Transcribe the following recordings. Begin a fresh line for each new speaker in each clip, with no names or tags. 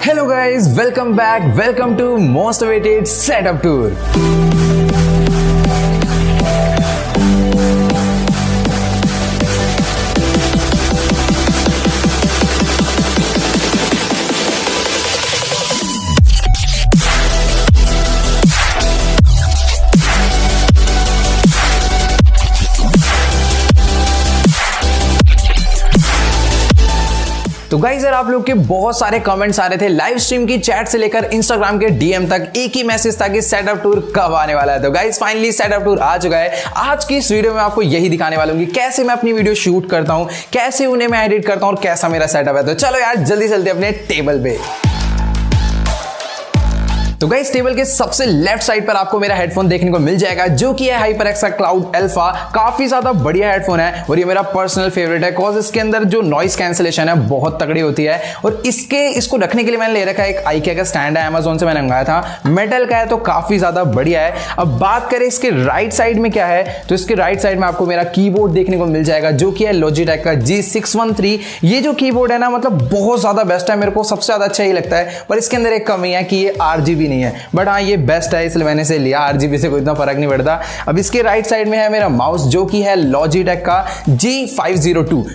Hello guys, welcome back. Welcome to most awaited setup tour. तो guys यार, आप लोग के बहुत सारे कमेंट्स आ रहे थे लाइव स्ट्रीम की चैट से लेकर इंस्टाग्राम के डीएम तक। एक ही मैसेज था कि सेटअप टूर कब आने वाला है। तो गाइज़ फाइनली सेटअप टूर आ चुका है। आज की इस वीडियो में आपको यही दिखाने वाला हूँ कि कैसे मैं अपनी वीडियो शूट करता हूँ, कैसे उन्हें मैं एडिट करता हूँ और कैसा मेरा सेटअप है। तो चलो यार, जल्दी चलते अपने टेबल पे। तो गाइस टेबल के सबसे लेफ़्ट साइड पर आपको मेरा हेडफोन देखने को मिल जाएगा, जो कि है हाइपर एक्सा क्लाउड एल्फा काफ़ी ज़्यादा बढ़िया हेडफोन है और ये मेरा पर्सनल फेवरेट है कॉज इसके अंदर जो नॉइस कैंसिलेशन है, बहुत तगड़ी होती है। और इसके, इसको रखने के लिए मैंने ले रखा है एक आईके का स्टैंड है अमेजोन से मैंने मंगाया था। मेटल का है तो काफ़ी ज़्यादा बढ़िया है। अब बात करें इसके राइट साइड में क्या है तो इसके राइट साइड में आपको मेरा कीबोर्ड देखने को मिल जाएगा, जो कि है लॉजिटेक का जी ये जो कीबोर्ड है ना मतलब बहुत ज़्यादा बेस्ट है, मेरे को सबसे ज़्यादा अच्छा ही लगता है, पर इसके अंदर एक कमी है कि ये आरजीबी नहीं है। बट हाँ ये बेस्ट है, इसलिए मैंने से लिया। आरजीबी से कोई इतना फ़र्क नहीं पड़ता। अब इसके राइट साइड में है मेरा माउस जो कि है लॉजिटेक का जी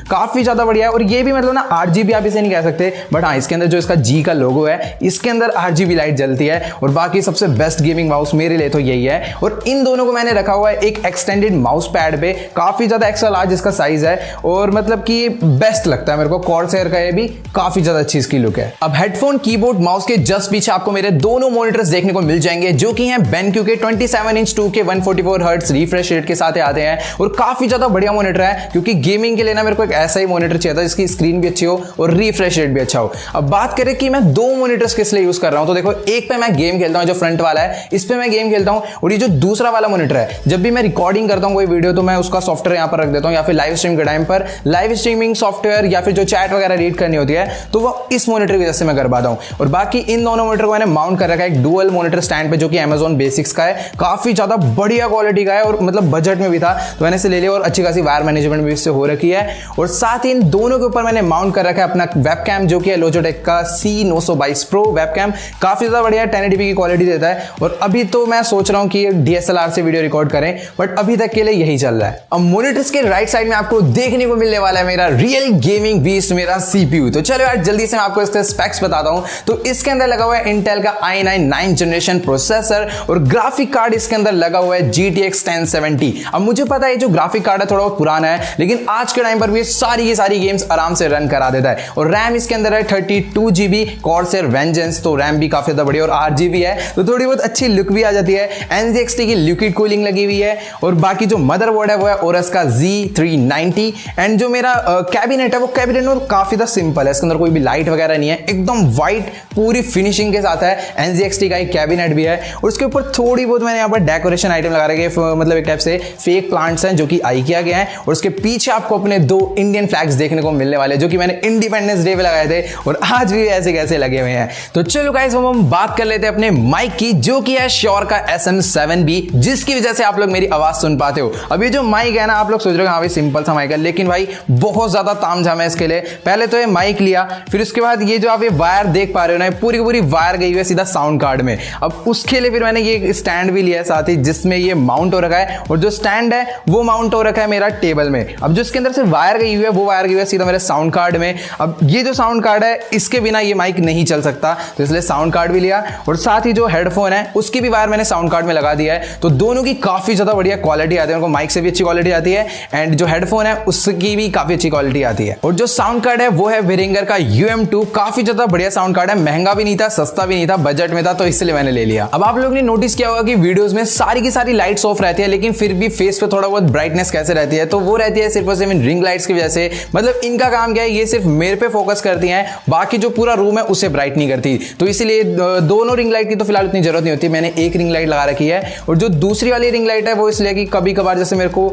काफ़ी ज़्यादा बढ़िया है, और ये भी मतलब ना आठ आप इसे नहीं कह सकते। बट हाँ इसके अंदर जो इसका जी का लोगो है, इसके अंदर आठ लाइट जलती है, और बाकी सबसे बेस्ट गेमिंग माउस मेरे लिए तो यही है। और इन दोनों को मैंने रखा हुआ है एक एक्सटेंडेड माउस पैड पे। काफ़ी ज़्यादा एक्स्ट्रा लार्ज इसका साइज़ है, और मतलब कि बेस्ट लगता है मेरे को। कॉर्सेयर का ये भी काफ़ी ज़्यादा अच्छी इसकी लुक है। अब हेडफोन कीबोर्ड माउस के जस्ट पीछे आपको मेरे दोनों मॉनिटर्स देखने को मिल जाएँगे, जो कि हैं बेनक्यू के 27 इंच 2 के 144 हर्ट्ज रिफ्रेश रेट के साथ आते हैं और काफ़ी ज़्यादा बढ़िया मॉनिटर है, क्योंकि गेमिंग के लिए ना मेरे को एक ऐसा ही मॉनिटर चाहिए था जिसकी स्क्रीन भी अच्छी हो और रिफ्रेश रेट भी अच्छा हो। अब बात करें कि मैं दो मॉनिटर्स किस लिए यूज़ कर रहा हूँ तो देखो, एक पे मैं गेम खेलता हूँ जो फ्रंट वाला है, इस पे मैं गेम खेलता हूँ और ये जो दूसरा वाला मॉनिटर है, जब भी मैं रिकॉर्डिंग करता हूँ कोई वीडियो तो मैं उसका सॉफ्टवेयर यहाँ पर रख देता हूँ या फिर लाइव स्ट्रीम के टाइम पर। लाइव स्ट्रीमिंग सॉफ्टवेयर या फिर जो चैट वगैरह रीड करनी होती है तो वो इस मॉनिटर की वजह से मैं कर पाता हूँ। और बाकी इन दोनों मॉनिटर को मैंने माउंट कर रखा है डुअल मॉनिटर स्टैंड पे जो कि अमेजोन बेसिक्स का है, काफ़ी ज़्यादा बढ़िया क्वालिटी का है और मतलब बजट में भी था। तो मैंने इसे ले लिया और अच्छी खासी वायर मैनेजमेंट भी इससे हो रखी है। और साथ ही इन दोनों के ऊपर मैंने माउंट कर रखा है अपना वेब जो कि है लोजोटेक का C no pro webcam काफ़ी ज़्यादा बढ़िया टेन की क्वालिटी देता है। और अभी तो मैं सोच रहा हूँ कि डीएसएलआर से वीडियो रिकॉर्ड करें बट अभी तक के लिए यही चल रहा है। अब मोनिटर्स के राइट साइड में आपको देखने को मिलने वाला है मेरा रियल गेमिंग बीस्ट मेरा सीपीयू तो चलो यार, जल्दी से मैं आपको इसके स्पेक्स बताता हूँ। तो इसके अंदर लगा हुआ है इंटेल का आई नाइन जनरेशन प्रोसेसर और ग्राफिक कार्ड इसके अंदर लगा हुआ है G T X ten seventy अब मुझे पता है जो ग्राफिक कार्ड है, थोड़ा बहुत पुराना है, लेकिन आज के टाइम पर भी सारी की सारी गेम्स आराम से रन करा देता है। और रैम इसके अंदर है thirty two GB Corsair Vengeance तो रैम भी काफ़ी ज़्यादा बढ़िया और आठ जीबी है तो थोड़ी बहुत अच्छी लुक भी आ जाती है। एनजीएक्सटी की लिक्विड कूलिंग लगी हुई है और बाकी जो मदरबोर्ड है, वो है ओरस का जी थ्री नाइनटी एंड जो मेरा कैबिनेट है, वो कैबिनेट में काफ़ी ज़्यादा सिंपल है। इसके अंदर कोई भी लाइट वगैरह नहीं है। एकदम व्हाइट पूरी फिनिशिंग के साथ है। एनजीएक्सटी का एक कैबिनेट भी है और उसके ऊपर थोड़ी बहुत मैंने यहाँ पर डेकोरेशन आइटम लगा रखे मतलब एक टाइप से फेक प्लांट्स हैं जो कि आई किया गया है और उसके पीछे आपको अपने दो इंडियन फ्लैग्स देखने को मिलने वाले जो कि मैंने इंडिपेंडेंस डे पे लगाए थे और आज भी ऐसे कैसे लगे हुए हैं। तो चलो गाइस हम बात कर लेते हैं अपने माइक की, जो कि है श्योर का एस एम जिसकी वजह से आप लोग मेरी आवाज़ सुन पाते हो। अभी जो माइक है ना, आप लोग सोच रहे हो हाँ सिंपल सा माइक है, लेकिन भाई बहुत ज़्यादा ताम है इसके लिए। पहले तो ये माइक लिया, फिर उसके बाद ये जो आप ये वायर देख पा रहे हो ना पूरी पूरी वायर गई हुई है, सीधा साउंड कार्ड में। अब उसके लिए फिर मैंने ये स्टैंड भी लिया है साथ ही, जिसमें ये माउंट हो रखा है। और जो स्टैंड है, वो माउंट हो रखा है मेरा टेबल में। अब जो इसके अंदर से वायर गई हुई है, वो वायर गई हुई है सीधा मेरे साउंड कार्ड में। अब ये जो साउंड कार्ड है, इसके बिना ये माइक नहीं चल सकता। तो इसलिए साउंड कार्ड भी लिया। और साथ ही जो हेडफोन है, उसकी भी वायर मैंने साउंड कार्ड में लगा दिया है। तो दोनों की काफ़ी ज़्यादा बढ़िया क्वालिटी आती है। उनको माइक से भी अच्छी क्वालिटी आती है। एंड जो हेडफोन है, उसकी भी काफ़ी अच्छी क्वालिटी आती है। और जो साउंड कार्ड है, वो है विरिंगर का यू काफ़ी ज़्यादा बढ़िया साउंड कार्ड है। महँगा भी नहीं था, सस्ता भी नहीं था बजट में था। तो इसलिए मैंने ले लिया। अब आप लोगों ने नोटिस किया होगा कि वीडियोस में सारी की सारी लाइट्स ऑफ़ रहती है, लेकिन फिर भी फेस पे थोड़ा बहुत ब्राइटनेस कैसे रहती है तो वो रहती है सिर्फ़ और सिर्फ़ रिंग लाइट्स की वजह से। मतलब इनका काम क्या है, ये सिर्फ़ मेरे पे फोकस करती हैं, बाकी जो पूरा रूम है उसे ब्राइट नहीं करती। तो इसलिए दोनों रिंग लाइट की तो फ़िलहाल उतनी ज़रूरत नहीं होती, मैंने एक रिंग लाइट लगा रखी है। और जो दूसरी वाली रिंग लाइट है, वो इसलिए कि कभी कभार जैसे मेरे को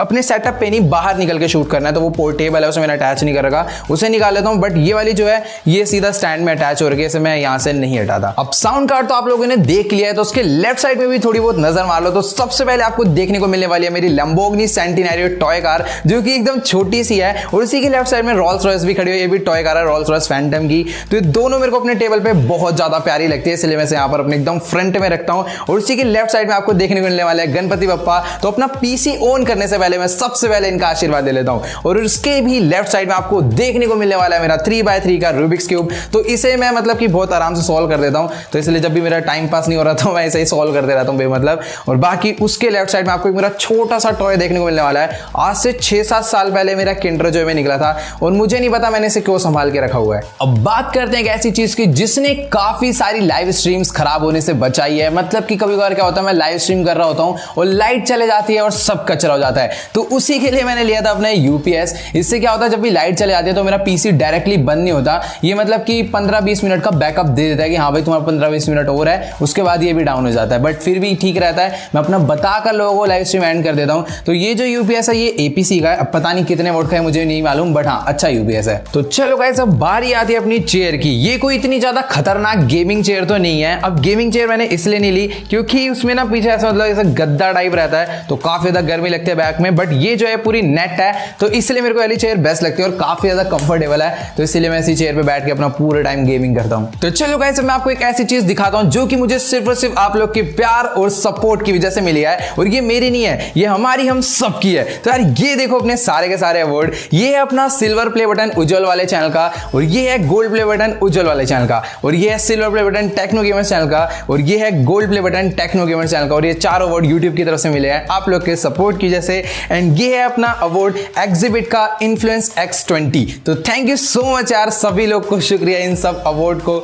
अपने सेटअप पे नहीं, बाहर निकल के शूट करना है तो वो पोर्टेबल है, उसे मैंने अटैच नहीं कर रखा उसे निकाल लेता हूँ बट ये वाली जो है, ये सीधा स्टैंड में अटैच हो रही है, इसे मैं यहाँ से नहीं हटाता जाएगा अब साउंड कार्ड तो आप लोगों ने देख लिया है तो उसके लेफ़्ट साइड में भी थोड़ी बहुत नज़र मार लो तो सबसे पहले आपको देखने को मिलने वाली है मेरी लंबोगनी सेंटिनरियो टॉय कार जो कि एकदम छोटी सी है, और उसी के लेफ़्ट साइड में रॉल्स रॉयस भी खड़ी हुई है, ये भी टॉय कार है रॉल्स रॉयस फैंटम की। तो ये दोनों मेरे को अपने टेबल पे बहुत ज़्यादा प्यारी लगती है, इसलिए मैं यहाँ पर अपने एकदम फ्रंट में रखता हूँ, और उसी के लेफ़्ट साइड में आपको देखने को मिलने वाला है गणपति बप्पा। तो अपना पीसी ऑन करने से पहले मैं सबसे पहले इनका आशीर्वाद दे लेता हूँ, और उसके भी लेफ़्ट साइड में आपको देखने को मिलने वाला है मेरा थ्री बाय थ्री का रूबिक्स क्यूब तो इसे मैं मतलब कि बहुत आराम से सॉल्व कर देता हूँ। तो इसलिए जब भी मेरा टाइम पास नहीं हो रहा था, मैं ऐसे ही सॉल्व करते रहता हूँ बेमतलब। और बाकी उसके लेफ़्ट साइड में आपको एक मेरा छोटा सा टॉय देखने को मिलने वाला है। आज से छह सात साल पहले मेरा किंडर जो में निकला था और मुझे नहीं पता मैंने इसे क्यों संभाल के रखा हुआ है। अब बात करते हैं एक ऐसी चीज़ की जिसने काफ़ी सारी लाइव स्ट्रीम्स खराब होने से बचाई है। मतलब कि कभी कभार क्या होता है, मैं लाइव स्ट्रीम कर रहा होता हूँ और लाइट चले जाती है और सब कचरा हो जाता है। तो उसी के लिए मैंने लिया था अपना यूपीएस इससे क्या होता है, जब भी लाइट चले जाती है तो मेरा पीसी डायरेक्टली बंद नहीं होता। ये मतलब कि पंद्रह बीस मिनट का बैकअप दे देता है कि हाँ भाई तुम्हारा पंद्रह बीस मिनट और है, उसके बाद ये भी डाउन हो जाता है। बट फिर भी ठीक रहता है। मैं अपना बताकर लोगों को लाइव स्ट्रीम एंड कर देता हूँ। तो ये जो यूपीएस है, ये एपीसी का है। अब पता नहीं कितने वोट का है, मुझे नहीं मालूम बट हाँ अच्छा यूपीएस है। तो चलो गाइस अब बारी आती है अपनी चेयर की। ये कोई इतनी ज़्यादा खतरनाक गेमिंग चेयर तो नहीं है। अब गेमिंग चेयर मैंने इसलिए नहीं ली क्योंकि उसमें ना पीछे ऐसा मतलब ऐसा गद्दा टाइप रहता है तो काफ़ी ज़्यादा गर्मी लगती है बैक में। बट ये जो है, पूरी नेट है तो इसलिए मेरे को वाली चेयर बेस्ट लगती है और काफ़ी ज़्यादा कंफर्टेबल है। तो इसलिए मैं इसी चेयर पे बैठ के अपना पूरे टाइम गेमिंग करता हूँ। तो चलो गाइस मैं आपको एक ऐसी चीज़ दिखाता हूँ जो कि मुझे सिर्फ़ और सिर्फ़ आप लोग के प्यार और सपोर्ट की वजह से मिली है और ये मेरी नहीं है, ये हमारी, हम सबकी है। तो यार, ये देखो अपने सारे के सारे अवार्ड ये है अपना सिल्वर प्ले बटन उज्जवल वाले चैनल का और ये है गोल्ड प्ले बटन उज्जवल वाले चैनल का और ये है silver play button Techno Gamers channel का और ये है gold play button Techno Gamers channel का और ये चार अवार्ड यूट्यूब की तरफ़ से मिले हैं। आप लोग के सपोर्ट की वजह से। एंड ये है अपना अवार्ड एग्जिबिट का इन्फ्लुएंस एक्स ट्वेंटी तो थैंक यू सो मच यार, सभी लोग को शुक्रिया इन सब अवार्ड को।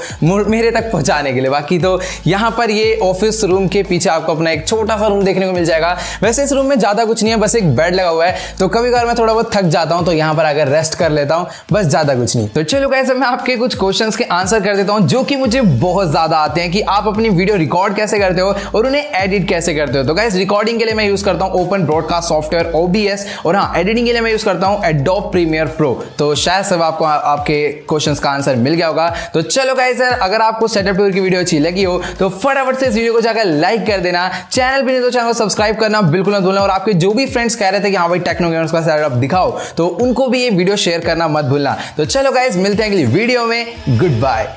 मेरे तक पहुँचाने के लिए। बाकी तो यहाँ पर ये ऑफ़िस रूम के पीछे आपको अपना एक छोटा सा रूम देखने को मिल जाएगा। वैसे इस रूम में ज़्यादा कुछ नहीं है, बस एक बेड लगा हुआ है। तो कभी कभार मैं थोड़ा बहुत थक जाता हूँ तो यहाँ पर अगर रेस्ट कर लेता हूँ। बस ज़्यादा कुछ नहीं। तो चलो कैसे मैं आपके कुछ क्वेश्चंस के आंसर कर देता हूँ, जो कि मुझे बहुत ज़्यादा आते हैं कि आप अपनी वीडियो रिकॉर्ड कैसे करते हो और उन्हें एडिट कैसे करते हो। तो गाइस रिकॉर्डिंग के लिए मैं यूज़ करता हूँ ओपन ब्रॉडकास्ट सॉफ्टवेयर ओबीएस और हाँ एडिटिंग के लिए मैं यूज़ करता हूँ एडोप प्रीमियर प्रो तो शायद सब आपको आपके क्वेश्चन का आंसर मिल गया होगा। तो चलो गाइस अगर आपको सेटअप टूर की वीडियो अच्छी लगी हो तो फटाफट से इस वीडियो को जाकर लाइक कर देना। चैनल भी नहीं तो चैनल को सब्सक्राइब करना, बिल्कुल ना भूलना। और आपके जो भी फ्रेंड्स कह रहे थे कि हाँ भाई टेक्नो गेमर्स का सेटअप दिखाओ तो उनको भी ये वीडियो शेयर करना मत भूलना। तो चलो गाइज़ मिलते हैं अगली वीडियो में। Good bye